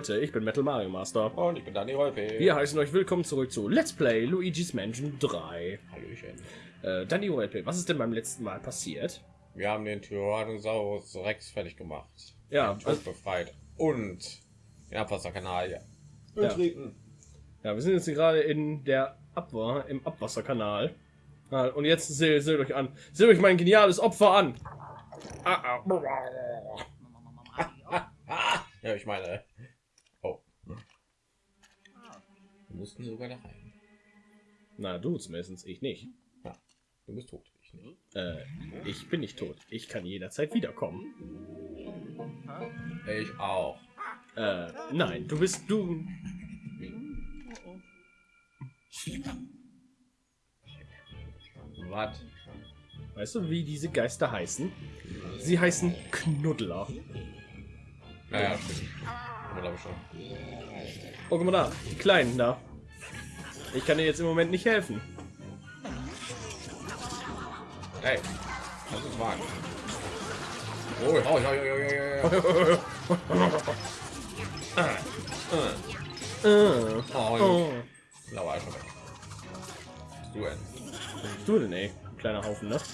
Leute, ich bin Metal Mario Master. Und ich bin Dani Rolpe. Wir heißen euch willkommen zurück zu Let's Play Luigi's Mansion 3. Hallöchen. Äh, Danny Rolpe, was ist denn beim letzten Mal passiert? Wir haben den Tyrannosaurus Rex fertig gemacht. Ja, Den also, befreit. Und den Abwasserkanal ja. Ja. betreten. ja, wir sind jetzt gerade in der Abwa im Abwasserkanal. Ah, und jetzt seht, seht euch an. Seht euch mein geniales Opfer an. Ah. Ah, ja, ich meine. Oh. Wir mussten sogar da rein. Na, du zumindest, ich nicht. Du bist tot. Ich nicht. Äh, ich bin nicht tot. Ich kann jederzeit wiederkommen. Ich auch. Äh, nein, du bist du. Was? Weißt du, wie diese Geister heißen? Sie heißen Knuddler. Naja, stimmt. Aber glaube ich schon. Oh, guck mal da, die Kleinen da. Ich kann dir jetzt im Moment nicht helfen. Hey, das ist wahr. Oh, oh, ja, ja, ja, ja, ja. Äh. Du denn? Du denn, ey? Kleiner Haufen, ne? So.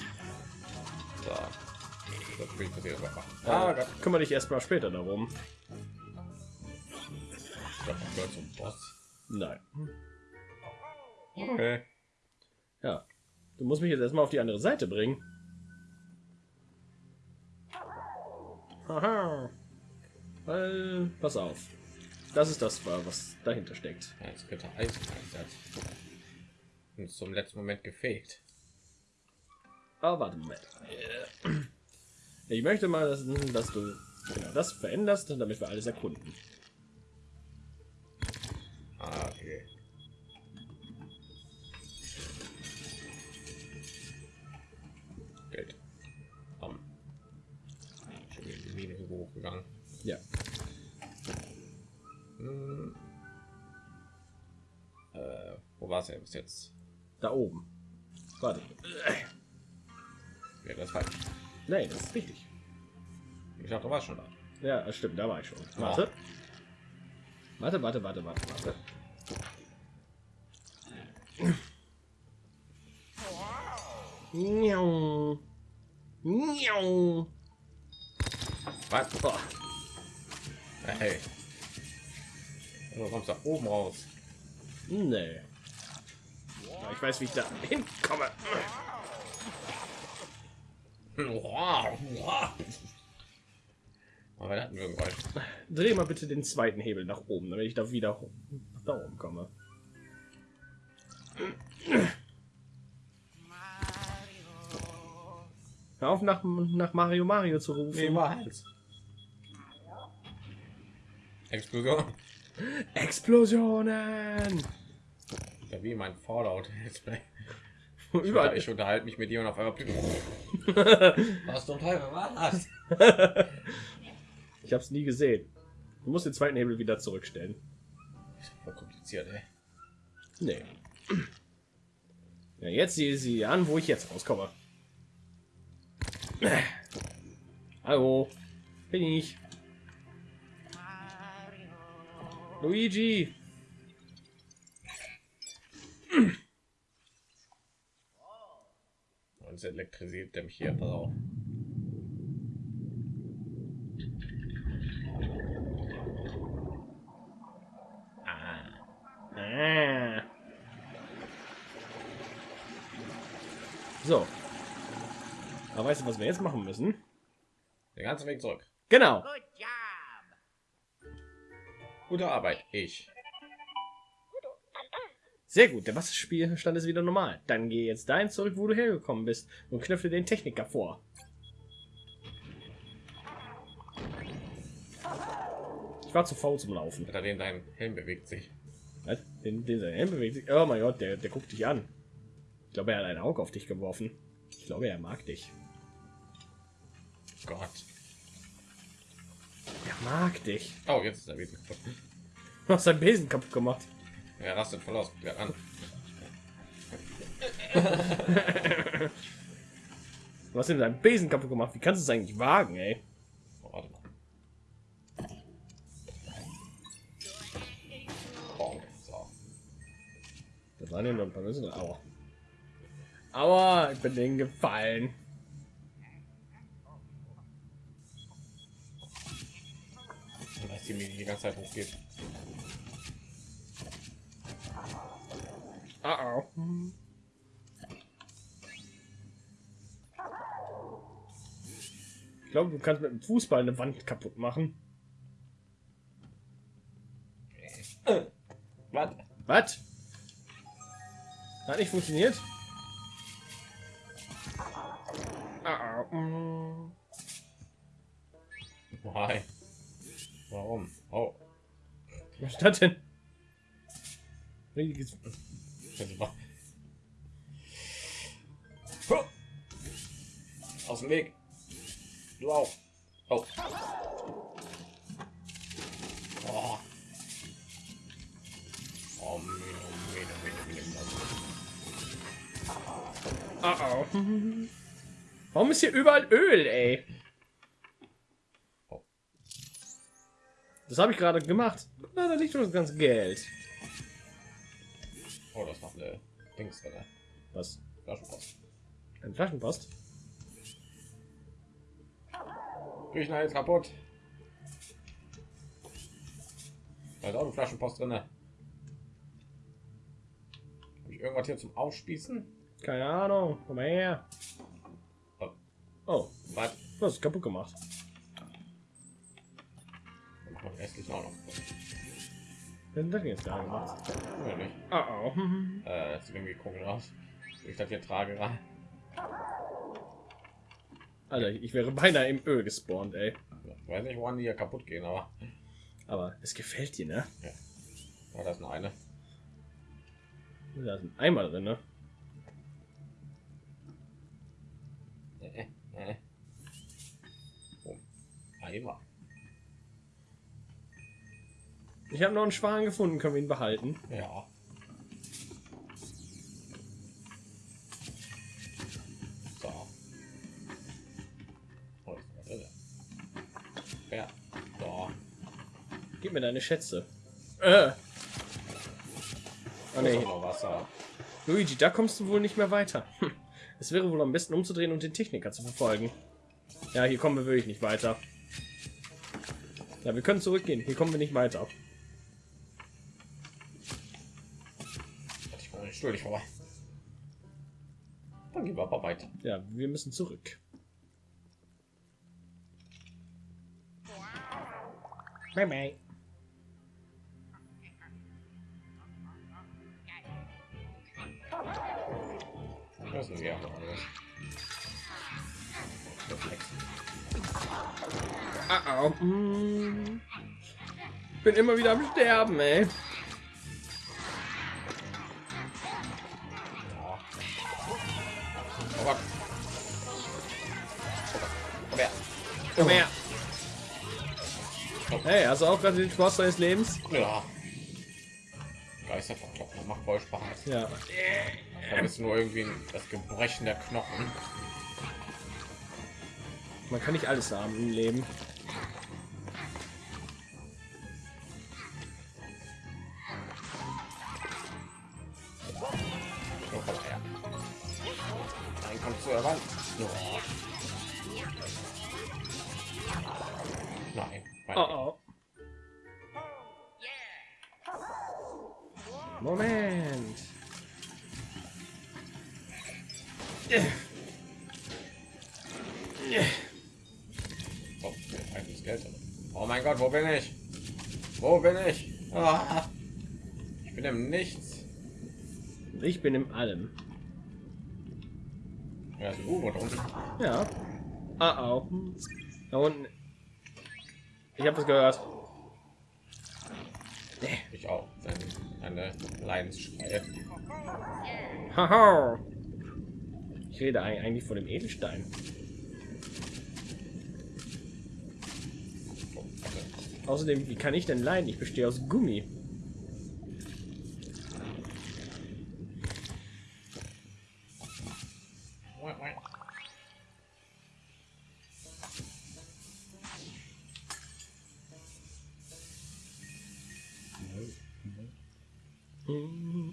Das bin ich passiert. Ah, Ah, Gott. kümmere dich erstmal später darum. Ich zum Boss. Nein. Okay. Ja. Du musst mich jetzt erstmal auf die andere Seite bringen. Haha. Weil, pass auf. Das ist das, was dahinter steckt. Ja, jetzt bitte Eis einsetzt. Und zum letzten Moment gefegt. Aber warte Moment. Ich möchte mal, dass, dass du genau das veränderst, damit wir alles erkunden. Nein, das ist richtig. Ich dachte, du warst schon da. Ja, das stimmt, da war ich schon. Warte. Warte, warte, warte, warte, warte. Miau. Miau. Was? Oh, Hey. Du kommst da oben raus. nee. Ich weiß, wie ich da hinkomme. Aber da hatten wir ein Geräusch. Dreh mal bitte den zweiten Hebel nach oben, damit ich da wieder da oben komme. Hör auf, nach, nach Mario Mario zu rufen. Niemals. Explosion. Explosionen! Ja, wie mein Fallout. Überall. Ich unterhalte mich mit dir und auf einmal. Was zum Teufel war das? Ich habe es nie gesehen. Du musst den zweiten Hebel wieder zurückstellen. Voll kompliziert, ey. Nee. Ja, jetzt sehe sie an, wo ich jetzt rauskomme. Hallo. Bin ich. Luigi. Es elektrisiert der mich hier. Pass auf. Ah. So. Aber weißt du, was wir jetzt machen müssen? Den ganzen Weg zurück. Genau. Gute Arbeit. Ich. Sehr gut. Der Wasserspielstand ist wieder normal. Dann geh jetzt dahin zurück, wo du hergekommen bist und knöpfe den Techniker vor. Ich war zu faul zum Laufen. Unter dem dein Helm bewegt sich. Was? Den, den sein Helm bewegt sich. Oh mein Gott, der, der guckt dich an. Ich glaube, er hat ein Auge auf dich geworfen. Ich glaube, er mag dich. Gott. Er mag dich. Oh, jetzt ist er wieder. Du hast Besen kaputt gemacht. Er rastet voll aus. Ja, an. du hast ihm deinen Besen kaputt gemacht. Wie kannst du es eigentlich wagen, ey? Oh, warte mal. Oh, so. Das waren ja nur ein paar Besen. Aua. Aua, ich bin denen gefallen. Dass die mir die ganze Zeit hochgeht. Ah, oh. Ich glaube, du kannst mit dem Fußball eine Wand kaputt machen. Was? Was? Hat nicht funktioniert? Ah, mm. Why? Warum? Oh. Was ist das denn? Riesiges- Huh. Aus dem Weg. Du auch. Oh. Oh. Oh. Ah, oh. Warum ist hier überall Öl, ey? Oh. Das habe ich gerade gemacht. Na, da liegt schon das ganze Geld. Oh, das macht eine Dings drin. Was? Flaschenpost. Ein Flaschenpost? Küchen jetzt kaputt. Da ist auch eine Flaschenpost drin. Habe ich irgendwas hier zum Aufspießen? Keine Ahnung. Komm mal her. Oh, Oh, was? was ist kaputt gemacht? Auch noch. Was das denn jetzt da gemacht? Oder nicht? Ah, oh. Äh, das sieht irgendwie komisch aus. Ich dachte, wir trage rein. Alter, ich wäre beinahe im Öl gespawnt, ey. Ich weiß nicht, woran die hier kaputt gehen, aber Aber es gefällt dir, ne? ja, da ist noch eine. Da ist ein Eimer drin, ne? Äh, äh. Oh. Eimer. Ich habe noch einen Schwan gefunden, können wir ihn behalten? Ja. So. Oh, das ist irre. Ja. So. Gib mir deine Schätze. Äh. Oh, nee. Wasser. Luigi, da kommst du wohl nicht mehr weiter. Hm. Es wäre wohl am besten umzudrehen und den Techniker zu verfolgen. Ja, hier kommen wir wirklich nicht weiter. Ja, wir können zurückgehen. Hier kommen wir nicht weiter. Ich komme nicht schuldig vorbei. Dann gehen wir aber weiter. Ja, wir müssen zurück. Bye bye. Das ist ja. Ah. Mm. Bin immer wieder am Sterben, ey. Komm her. Hey, hast du auch gerade den Spaß deines Lebens? Ja. Geister verkloppen, macht voll Spaß. Ja. Da ist nur irgendwie das Gebrechen der Knochen. Man kann nicht alles haben im Leben. Bin im Nichts. Ich bin im Allem. Ja, ist ein U-Boot unten. Ja. Ah, oh. Da unten. Ich habe es gehört. Ich auch. Eine, Leidensschreie. Haha. Ich rede eig- eigentlich von dem Edelstein. Oh. Außerdem, wie kann ich denn leiden? Ich bestehe aus Gummi.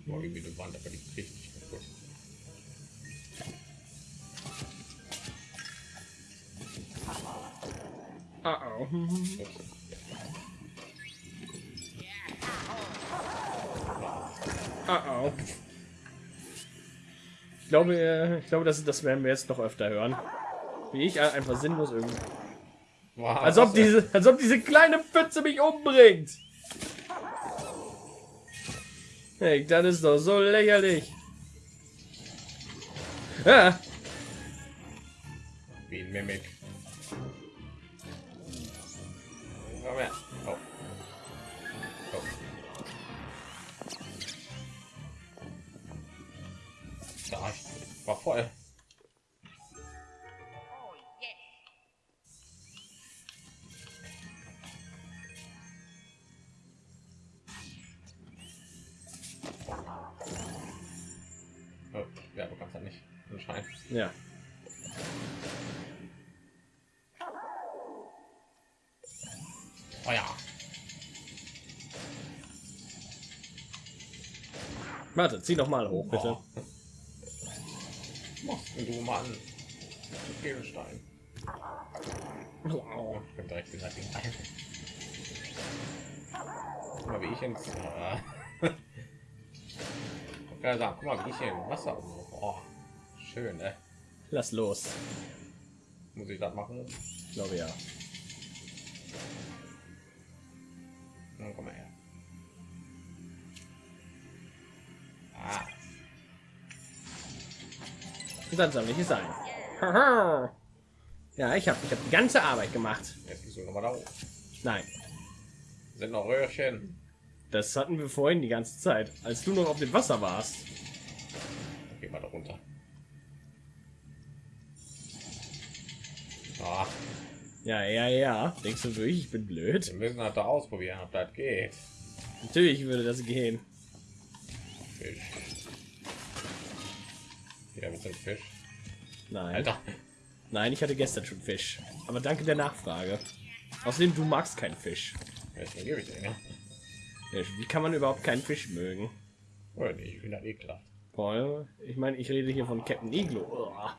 Boah, irgendwie eine Wand, aber die nicht kaputt. Ah, oh. Ah, oh. Ich glaube, äh, ich glaube, das, das werden wir jetzt noch öfter hören. Wie ich einfach sinnlos irgendwie. Boah, Als ob diese, als ob diese kleine Pfütze mich umbringt. Hey, das ist doch so lächerlich. Ah, Wie ein Mimik. Komm her. Oh. Oh. Da, war voll. Warte, zieh noch mal hoch, bitte. Oh. Machst du Mann? Edelstein. Wow. Oh, ich bin direkt Ding rein. Guck mal, wie ich ins. Äh, kann sagen, guck mal, wie ich hier im Wasser. Oh, schön, ne? Lass los. Muss ich das machen? Ich glaube ja. Na, komm mal her. Ah, Dann sammle ich es ein. Haha. Ja, ich habe ich hab die ganze Arbeit gemacht. jetzt gehst du noch mal da hoch. Nein, Sind noch Röhrchen. das hatten wir vorhin die ganze Zeit, als du noch auf dem Wasser warst. Geh mal da runter. Ah, Ja, ja, ja. Denkst du wirklich, ich bin blöd? wir müssen halt da ausprobieren, ob das geht. Natürlich würde das gehen. Fisch. Ja, mit dem Fisch. Nein. Alter. Nein, ich hatte gestern schon Fisch. Aber danke der Nachfrage. Außerdem, du magst keinen Fisch. Welchen gebe ich ja? Ja, Wie kann man überhaupt keinen Fisch mögen? Oh, nee, ich bin das ekelhaft. Boah, ich meine, ich rede hier von Captain Iglo. Uah.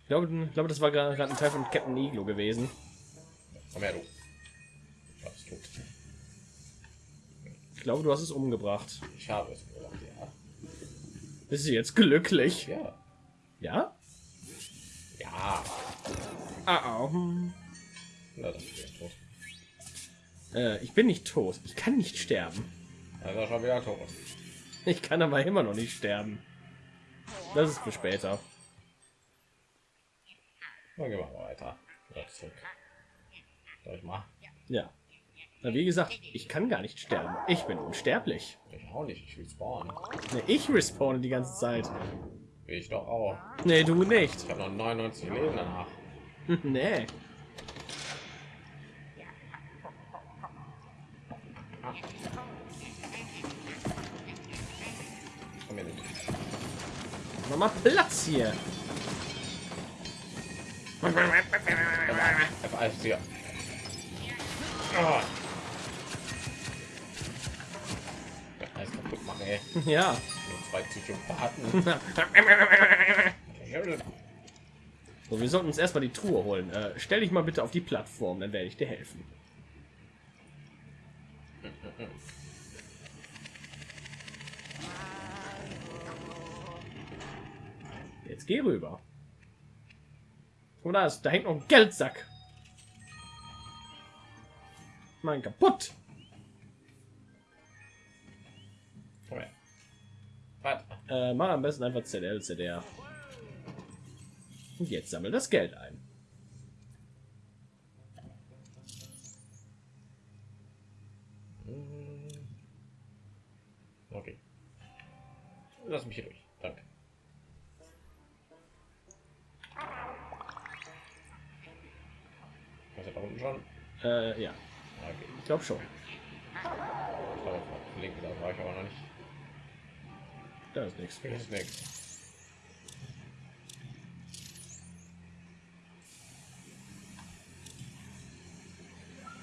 Ich glaube, ich glaube, das war gerade ein Teil von Captain Iglo gewesen. Komm her, du. Ich hab's tot. Ich glaube, du hast es umgebracht. Ich habe es gemacht, ja. Bist du jetzt glücklich? Ja. Ja? Ja. Ah, oh. Na, das ist jetzt tot. äh, ich bin nicht tot. Ich kann nicht sterben. Er schon wieder tot. Ich kann aber immer noch nicht sterben. Das ist für später. Dann gehen wir mal weiter. Ja, zurück. Soll ich mal? Ja. Na, wie gesagt, ich kann gar nicht sterben. Ich bin unsterblich. Ich auch nicht. Ich will spawnen. Nee, ich respawne die ganze Zeit. Ich doch auch. Nee, du nicht. Ich habe noch 99 Leben danach. nee. Komm. Mach mal Platz hier. F alles hier. Oh. Ey. Ja. Zwei Psychopathen. So, wir sollten uns erstmal die Truhe holen. Äh, stell dich mal bitte auf die Plattform, dann werde ich dir helfen. Jetzt geh rüber. Und da ist, da hängt noch ein Geldsack. Mein kaputt. Äh, mach am besten einfach ZL, CDR. Und jetzt sammel das Geld ein. Okay. Lass mich hier durch. Danke. Was ist da unten schon? Äh, ja, Okay. ich glaube schon. Ich glaube, auf linke da war ich aber noch nicht. Da ist nichts. Da ist nichts.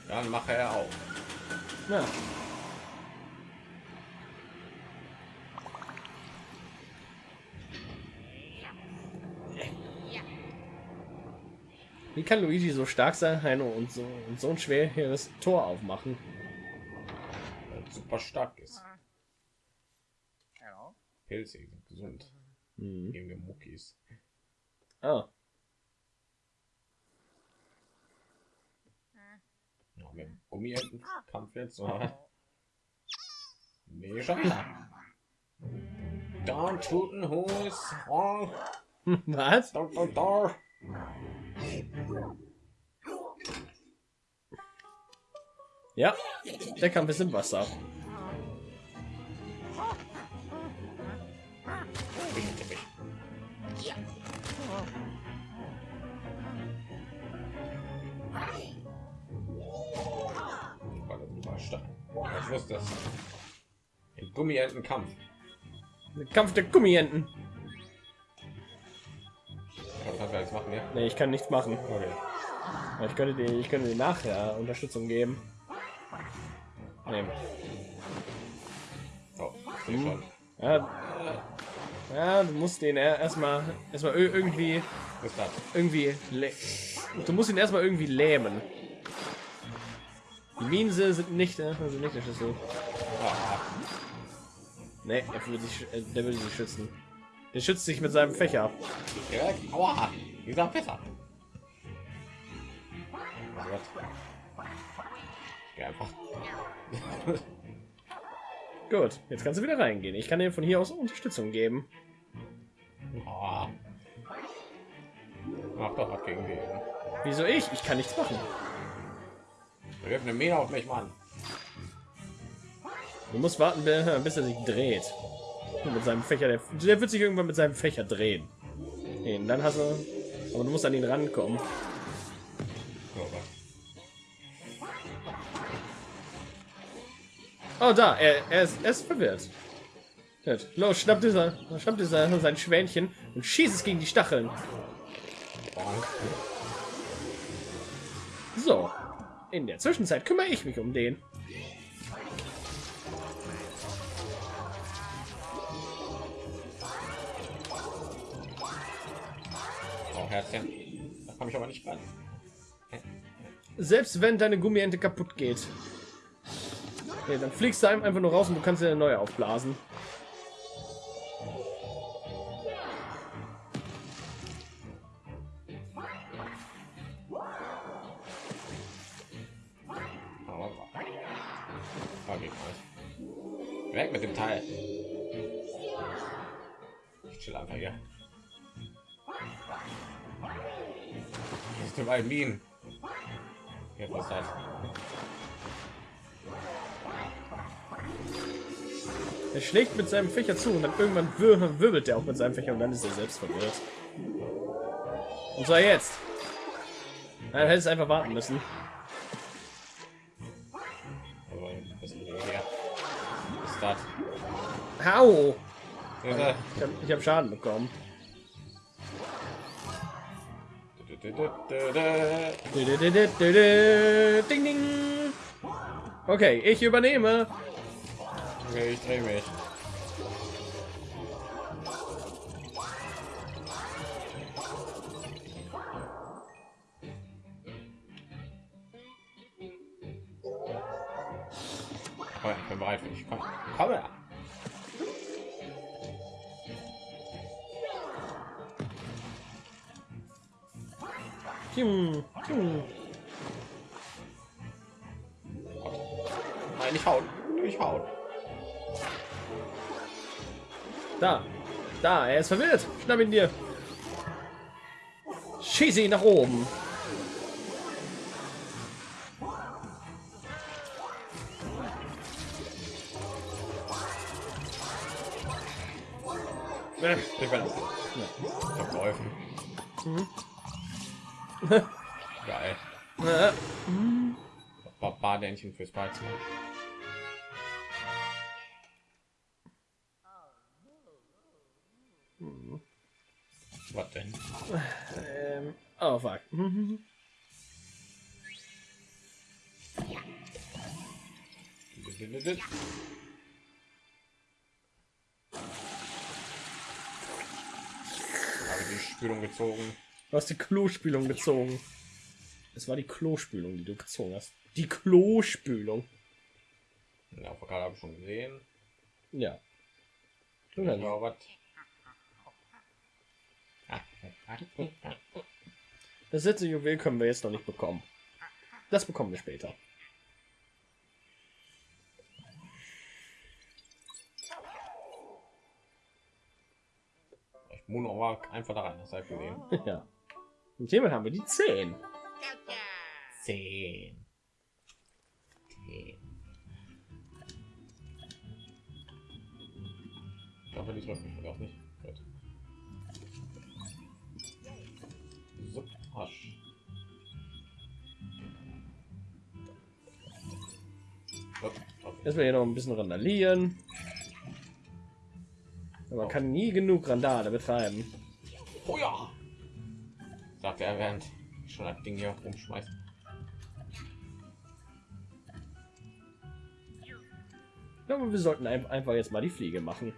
Dann mache er auf. Ja. Wie kann Luigi so stark sein, Heino, und so, und so ein schweres Tor aufmachen? Weil super stark ist. Sind gesund. Mhm. Geben wir Muckis. Ah, Ja, mit dem Gummientenkampf jetzt, oder? Nee, schon wieder. Don't shooten who's wrong. was? Don't, don't, don't. Ja, der Kampf ist im Wasser. Ich wusste das. Ein Gummientenkampf. Der Kampf der Gummienten. Was kann wir jetzt machen, ja? Nee, ich kann nichts machen. Okay. Ich könnte dir, ich könnte dir nachher Unterstützung geben. Nee. Oh, seh schon. Ja, ja, du musst den er- erstmal erstmal ir- irgendwie irgendwie du musst ihn erstmal irgendwie lähmen. Die Minse sind nicht, äh, sind nicht der Schlüssel. Nee, er will sich, äh, der will sich schützen. Der schützt sich mit seinem Fächer. Aua. Dieser besser. Oh Gott. Ich geh einfach. Gut, jetzt kannst du wieder reingehen. Ich kann dir von hier aus Unterstützung geben. Oh. Mach doch was gegen den. Wieso ich? Ich kann nichts machen. Wirf eine Mine auf mich, Mann. Du musst warten, bi- bis er sich dreht. Mit seinem Fächer, der, der wird sich irgendwann mit seinem Fächer drehen. Nee, dann hast du, aber du musst an ihn rankommen. Oh, da, er, er, ist, er ist verwirrt. Gut. Los, schnappt dieser, schnappt dieser sein Schwänchen und schießt es gegen die Stacheln. So. In der Zwischenzeit kümmere ich mich um den. Oh, Herzchen. Da komme ich aber nicht ran. Selbst wenn deine Gummiente kaputt geht. Okay, dann fliegst du einfach nur raus und du kannst dir eine neue aufblasen. Weg mit dem Teil. Ich chill einfach hier. Das ist überall Minen. Hier, was das? Er schlägt mit seinem Fächer zu und dann irgendwann wir wirbelt er auch mit seinem Fächer und dann ist er selbst verwirrt. Und zwar jetzt. Er hätte es einfach warten müssen. Was? Hau! Ich habe hab Schaden bekommen. Ding, ding. Okay, ich übernehme. Okay, ich drehe mich. Oh, ich bin bereit für dich. Komm, komm her. Hm, hm. Nein, nicht hauen. Nicht hauen. Da. Da, er ist verwirrt. Schnapp ihn dir. Schieße ihn nach oben. Äh, Ich Ich hab geholfen. Geil. äh, Barbardähnchen fürs Beizen. Was denn? ähm, oh fuck. Habe die Spülung gezogen. Du hast die Klospülung gezogen. Es war die Klospülung, die du gezogen hast. Die Klospülung. Der Karte habe ich schon gesehen. Ja. Ja, was? Das letzte Juwel können wir jetzt noch nicht bekommen. Das bekommen wir später. Ich muss aber einfach da rein, das ich gesehen. ja. Und hiermit haben wir die 10. Zehn. Zehn. Ich hoffe, die trifft mich auch nicht. Okay. Erstmal hier noch ein bisschen randalieren. Aber man kann nie genug Randale betreiben. Oh ja! Sagt er, während ich schon das Ding hier rumschmeißt. Ich glaube, wir sollten ein- einfach jetzt mal die Fliege machen.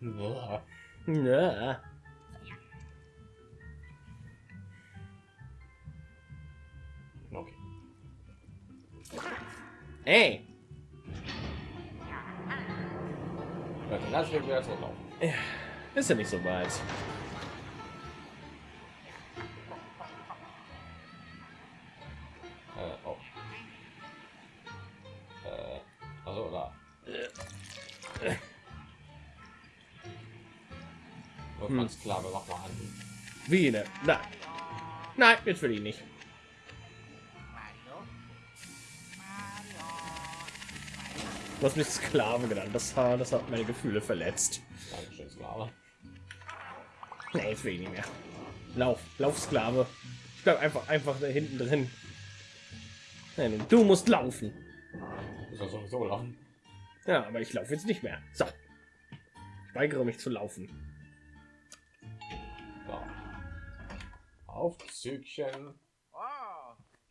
Uah. Ja. Ey, Leute, lass mich wieder zurücklaufen. ist ja nicht so weit. Äh, oh. Äh, also da. Hm. Ganz klar, wir machen mal an. Wie ne? Nein. Nein, jetzt will ich nicht. Du hast mich Sklave genannt. Das, hat- das hat meine Gefühle verletzt. Dankeschön, Sklave. Nee, jetzt will ich nicht mehr. Lauf, lauf, Sklave. Ich bleib einfach, einfach da hinten drin. Nein, du musst laufen. Ist das sowieso laufen? Ja, aber ich laufe jetzt nicht mehr. So. Ich weigere mich zu laufen. So. Aufzügchen. Oh,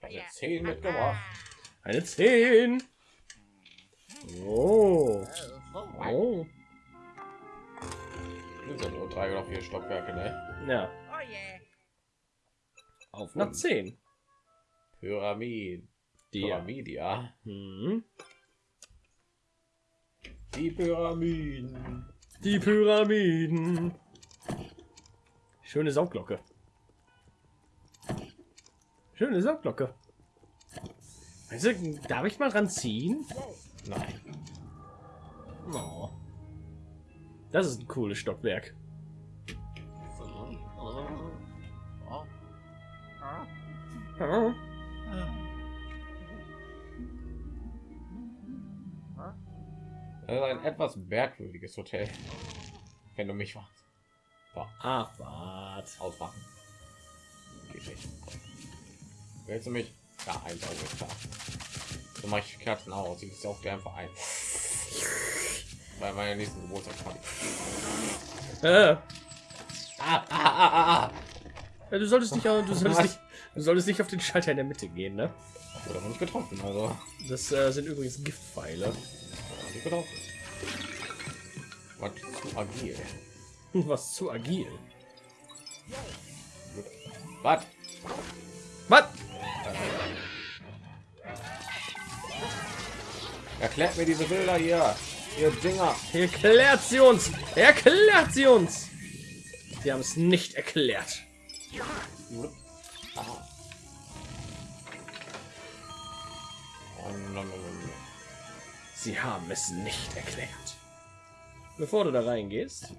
Also 10 mitgebracht. Eine 10. Oh. oh, Oh. Das sind nur drei oder vier Stockwerke, ne? Ja, oh yeah. auf nach 10. Pyramid. Die. Pyramidia. Hm. Die Pyramiden. Die Pyramiden. Schöne Saugglocke. Schöne Saugglocke. Du, darf ich mal dran ziehen? Nein. Oh. Das ist ein cooles Stockwerk. Das ist ein etwas merkwürdiges Hotel. Wenn du mich. So, Ach, wart. nicht. Willst du mich? Ja, ein Auge. So mache ich Kerzen aus. Ich auch gerne ein. Bei meiner nächsten Geburtstag habe ich. Äh, Ah, ah, ah, ah, ah. du solltest nicht, du solltest nicht, du solltest nicht auf den Schalter in der Mitte gehen, ne? Wurde aber nicht getroffen, also. Das äh, sind übrigens Giftpfeile. Was zu agil. Was zu agil. Was? Was? Erklärt mir diese Bilder hier. Ihr Dinger. Erklärt sie uns! Erklärt sie uns! Sie haben es nicht erklärt. Oh. Sie haben es nicht erklärt. Bevor du da reingehst.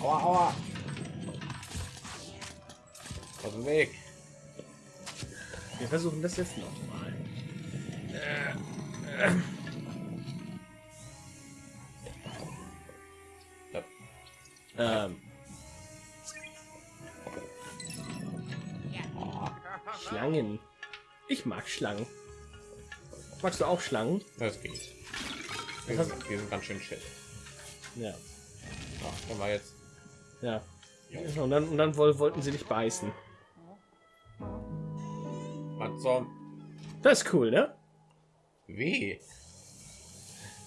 Aua, aua. Aus dem Weg. Wir versuchen das jetzt noch mal. Ja. Ähm, Schlangen. Ich mag Schlangen. Magst du auch Schlangen? Das geht. Wir sind, wir sind ganz schön shit. Ja. Ja, können wir jetzt. Ja. Und dann, und dann woll, wollten sie dich beißen. Was? Das ist cool, ne? Wie?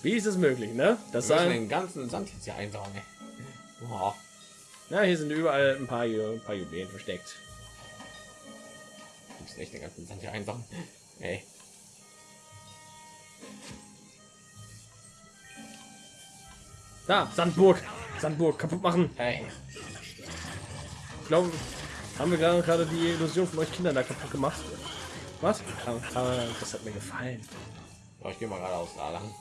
Wie ist es möglich, ne? Das sagen, den ganzen Sand jetzt hier einsaugen. ey. Oh, na, hier sind überall ein paar, ein paar Juwelen versteckt. wir müssen echt den ganzen Sand hier einsaugen. Ey. Da, Sandburg. Sandburg kaputt machen. Hey. Ich glaube, haben wir gerade gerade die Illusion von euch Kindern da kaputt gemacht. Was? Das hat mir gefallen. Ich gehe mal geradeaus da lang.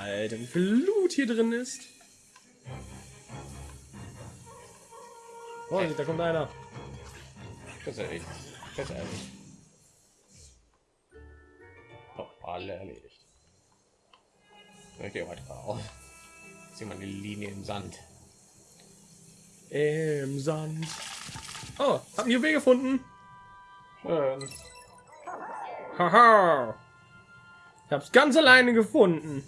Alter, wie viel Loot hier drin ist. Oh, da kommt einer. Das ist. Das ist ehrlich. Oh, alle erledigt. Ich gehe weiter auf. Sieh mal die Linie im Sand. Im Sand. Oh, hab einen Juwel gefunden. Schön. Haha. Ich hab's ganz alleine gefunden.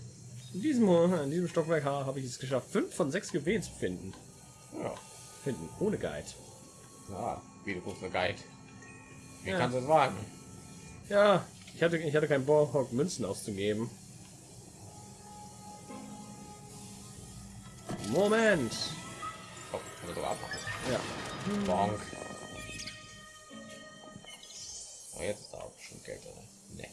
In diesem, in diesem Stockwerk ha- habe ich es geschafft, fünf von sechs Juwelen zu finden. Ja. Finden, ohne Guide. ja. Wie du guckst, Guide. Wie Ja. kannst du es wagen? Ja, ich hatte, ich hatte keinen Bock, Münzen auszugeben. Moment. Oh. Ja. Bonk. Oh, jetzt ist da auch schon Geld drin. Nee.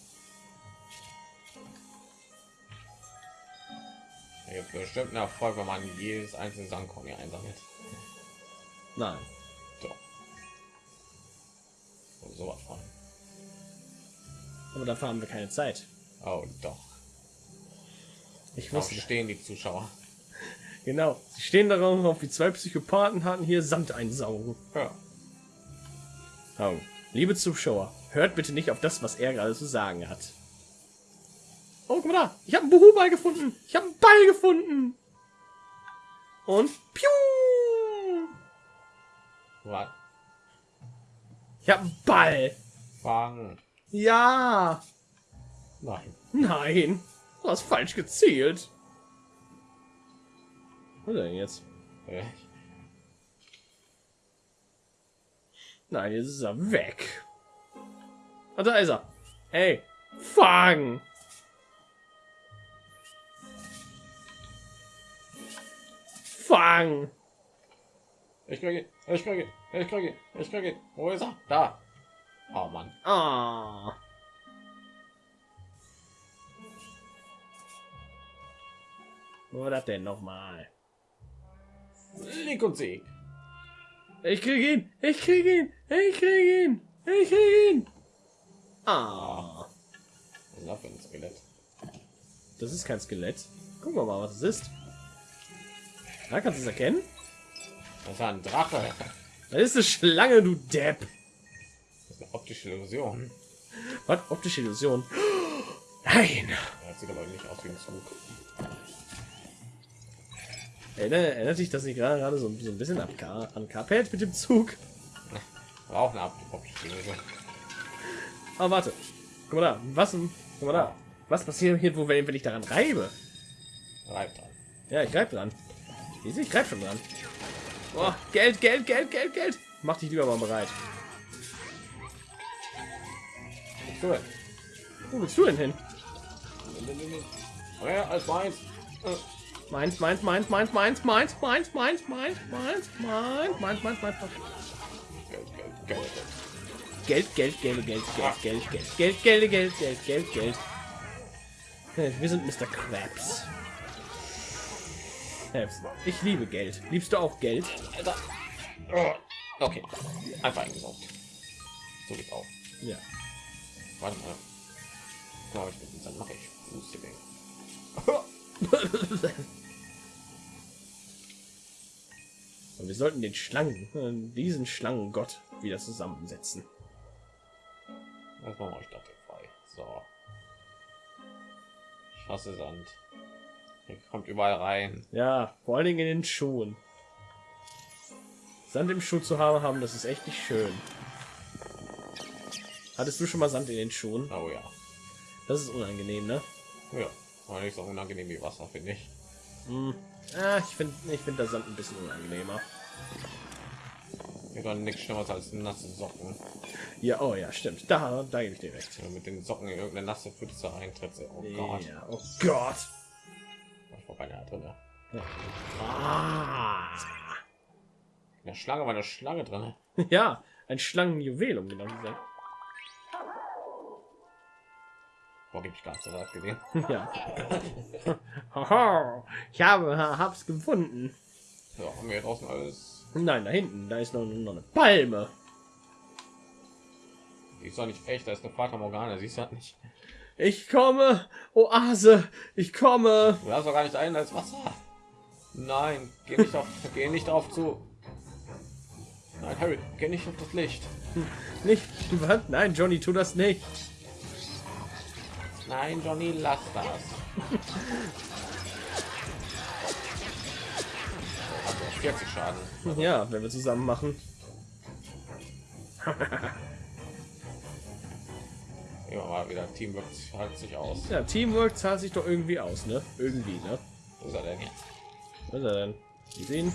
Hier bestimmt einen Erfolg, wenn man jedes einzelne Sandkorn hier einsammelt. Nein. Doch. Oh, sowas von. Aber dafür haben wir keine Zeit. Oh, doch. Ich wusste. stehen die Zuschauer? Genau. Sie stehen darauf, wie zwei Psychopathen hatten hier Sand einsaugen. Ja. Oh. Liebe Zuschauer, hört bitte nicht auf das, was er gerade zu sagen hat. Oh, guck mal da. Ich habe einen Buhu-Ball gefunden. Ich habe einen Ball gefunden. Und piu. Was? Ich habe einen Ball. Fangen. Ja. Nein. Nein. Du hast falsch gezielt. Ist denn jetzt? Nein, jetzt ist er weg. Ah, da ist er. Hey, fang! Fang! Ich kriege. Ich kriege. Ich kriege. Ich kriege. Wo ist er? Da. Oh Mann. Ah. Wo war das denn nochmal? Link und Sieg. Ich krieg ihn! Ich krieg ihn! Ich krieg ihn! Ich krieg ihn! Ah. Was ist das für ein Skelett? Das ist kein Skelett. Gucken wir mal, was es ist. Da kannst du es erkennen. Das ist ein Drache. Das ist eine Schlange, du Depp. Das ist eine optische Illusion. Was? Optische Illusion. Nein. Das sieht aber nicht aus wie ein Zug. Erinnert, erinnert dich das nicht gerade gerade so, so ein bisschen an, Ka an Carpet mit dem Zug? War auch eine Illusion. Aber warte. Guck mal da. Was? Guck mal da. Was passiert hier, wo wenn wenn ich daran reibe? Reibt dran. Ja, ich greif dran. Ich greif schon dran. Oh, Geld, Geld, Geld, Geld, Geld. Mach dich lieber mal bereit. So. Wo willst du denn hin? Mehr als meins. Äh, Meins, meins, meins, meins, meins, meins, meins, meins, meins, meins, meins, meins, meins, meins, meins. Geld, Geld, Geld. Geld, Geld, Geld, Geld, Geld, Geld, Geld, Geld, Geld, Geld, Geld, Geld, Geld. Äh, Wir sind Mr. Krabs. Äh, Ich liebe Geld. Liebst du auch Geld? Oh. Okay. Einfach eingesaugt. So geht's auch. Ja. Warte mal. Glaube ich, mit diesem mache ich. Und wir sollten den Schlangen, äh, diesen Schlangengott wieder zusammensetzen. Das machen wir euch dafür frei. So. Ich hasse Sand. Hier kommt überall rein. Ja, vor allen Dingen in den Schuhen. Sand im Schuh zu haben, haben, das ist echt nicht schön. Hattest du schon mal Sand in den Schuhen? Oh ja. Das ist unangenehm, ne? Ja. Aber nicht so unangenehm wie Wasser, finde ich. Hm. Ah, ich finde ich find das Sand ein bisschen unangenehmer. Mir doch nichts Schlimmeres als nasse Socken. Ja, oh ja, stimmt. Da, da gebe ich dir recht. Du mit den Socken in irgendeine nasse Pfütze reintrittst. Oh Gott. Ja, oh Gott. Ich war beinahe drin. Ah. In der Schlange war eine Schlange drin. Ja, ein Schlangenjuwel, um genau zu sein. Wo gebe ich gesehen? Ja. Ich habe, hab's gefunden. So, haben wir draußen alles. Nein, da hinten, da ist noch, noch eine Palme. Die ist doch nicht echt, da ist eine Fata Morgana, siehst du das nicht. Ich komme, Oase, ich komme. Du hast doch gar nicht ein als Wasser. Nein, geh nicht auf, geh nicht drauf zu. Nein, Harry, geh nicht auf das Licht. Nicht? Nein, Johnny, tu das nicht. Nein, Johnny, lass das. Er 40 Schaden. Ja, wenn wir zusammen machen. Immer mal wieder Teamwork halt sich aus. Ja, Teamwork zahlt sich doch irgendwie aus, ne? Irgendwie, ne? Wo ist er denn jetzt? Was ist er denn? Ich sehe ihn.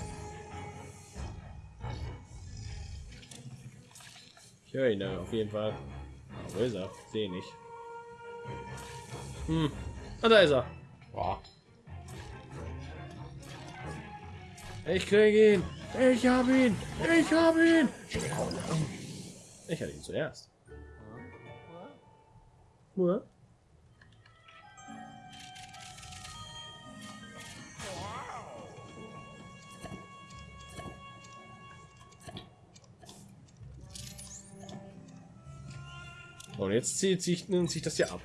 Ich höre ihn ne, auf jeden Fall. Ah, wo ist er? Sehe nicht. Hm. Ah, da ist er. Boah, Ich kriege ihn. Ich habe ihn. Ich habe ihn. Ich hatte ihn zuerst. Nur? Und jetzt zieht sich, nimmt sich das ja ab.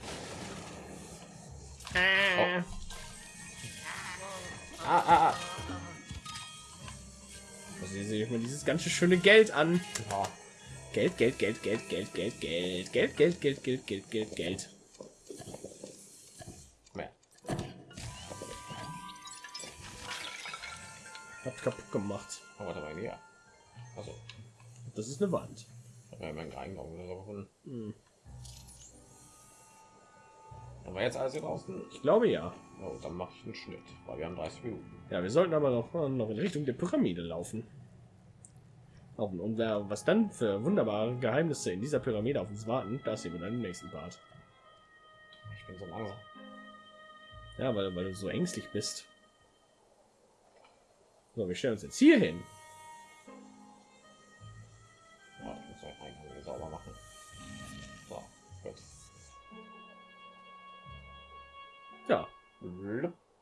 Dieses ganze schöne Geld an. Ja. Geld, Geld, Geld, Geld, Geld, Geld, Geld, Geld, Geld, Geld, Geld, Geld, Geld, Geld. Habt kaputt gemacht. Oh, warte mal, näher. Also, Das ist eine Wand. hab ja meinen Eingang oder so gefunden. Hm. Aber jetzt hier draußen. Ich glaube ja. Oh, dann mache ich einen Schnitt, weil wir haben 30 Minuten. Ja, wir sollten aber noch, noch in Richtung der Pyramide laufen. Auch, und wer, was dann für wunderbare Geheimnisse in dieser Pyramide auf uns warten, das sehen wir dann im nächsten Part. Ich bin so langsam. Ja, weil, weil du so ängstlich bist. So, wir stellen uns jetzt hier hin. Ja, ich muss Eingang hier sauber machen. So, gut. Ja,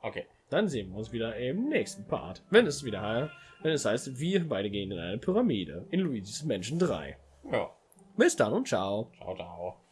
Okay. Dann sehen wir uns wieder im nächsten Part. Wenn es wieder wenn es heißt, wir beide gehen in eine Pyramide in Luigi's Menschen 3. Ja. Bis dann und ciao. Ciao, ciao.